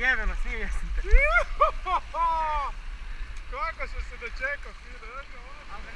Jebeno, snimio sam te. Kako sam se dočekao, fino, Al ga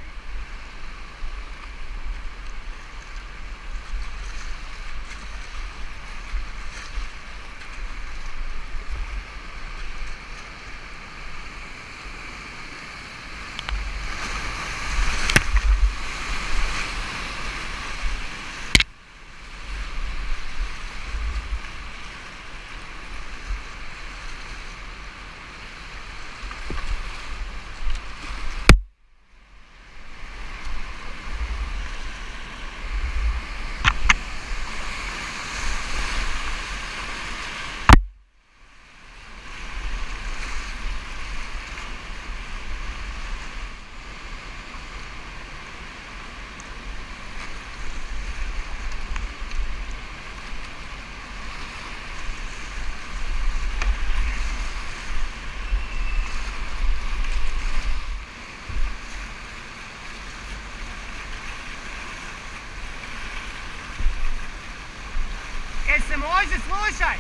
može, slušaj!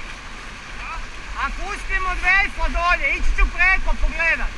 Ako uspijem od Vejfa dolje, ići ću preko pogledat.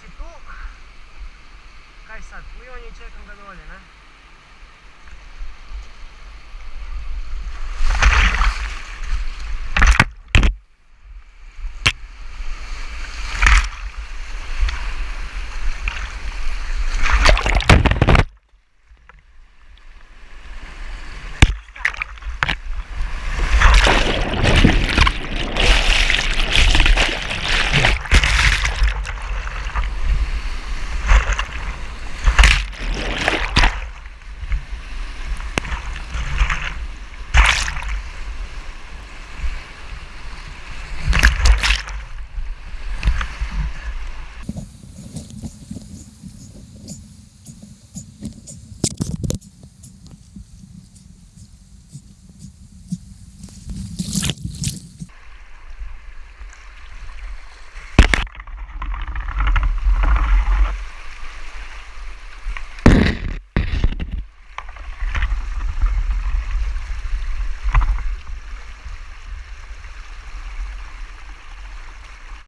Plivanac je tu. Kaj sad, plivanje i čekam ga dolje, ne?